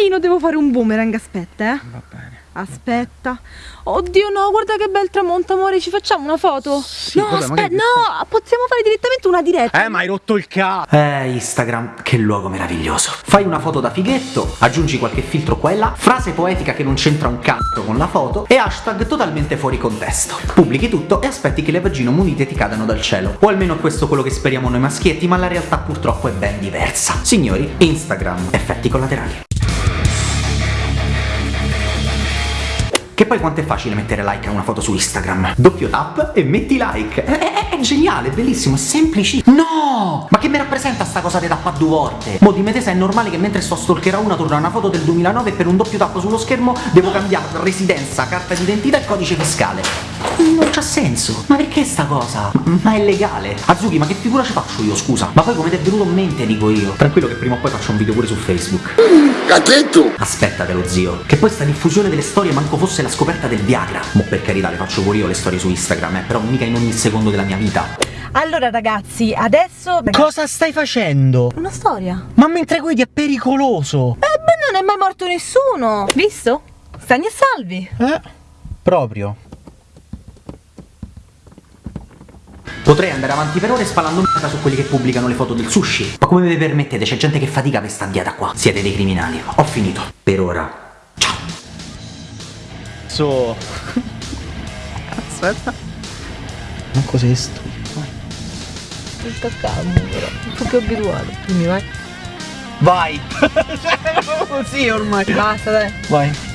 bellino, devo fare un boomerang, aspetta, eh. Va bene. Aspetta. Oddio no, guarda che bel tramonto, amore, ci facciamo una foto? Sì, no, vabbè, aspetta, no, possiamo fare direttamente una diretta. Eh, ma hai rotto il cazzo. Eh, Instagram, che luogo meraviglioso. Fai una foto da fighetto, aggiungi qualche filtro qua e là, frase poetica che non c'entra un cazzo con la foto e hashtag totalmente fuori contesto. Pubblichi tutto e aspetti che le vagine munite ti cadano dal cielo. O almeno questo è quello che speriamo noi maschietti, ma la realtà purtroppo è ben diversa. Signori, Instagram, effetti collaterali. Che poi quanto è facile mettere like a una foto su Instagram? Doppio tap e metti like. È, è- è geniale, è bellissimo, è semplice. No! Ma che mi rappresenta sta cosa di tappa due volte? Mo dimmi te se è normale che mentre sto a stalker a una torna una foto del 2009 e per un doppio tap sullo schermo devo cambiare residenza, carta d'identità e codice fiscale. Non c'ha senso. Ma perché sta cosa? Ma è legale. Azuki, ma che figura ci faccio io, scusa? Ma poi come ti è venuto in mente, dico io. Tranquillo che prima o poi faccio un video pure su Facebook. Cachetto! Aspettatelo zio, che poi sta diffusione delle storie manco fosse la scoperta del Viagra. Mo per carità le faccio pure io le storie su Instagram, eh, però mica in ogni secondo della mia vita. Allora ragazzi, adesso... Cosa stai facendo? Una storia. Ma mentre guidi è pericoloso. Eh beh, non è mai morto nessuno. Visto? Stagni e salvi. Eh, proprio. Potrei andare avanti per ore spalando merda su quelli che pubblicano le foto del sushi. Ma come vi permettete? C'è gente che fatica per sta dieta qua. Siete dei criminali. Ho finito. Per ora. Ciao. So. Aspetta. Ma cos'è sto? Sta calmo però, un po' più abituato. Quindi vai. Vai! Così ormai. Basta dai. Vai.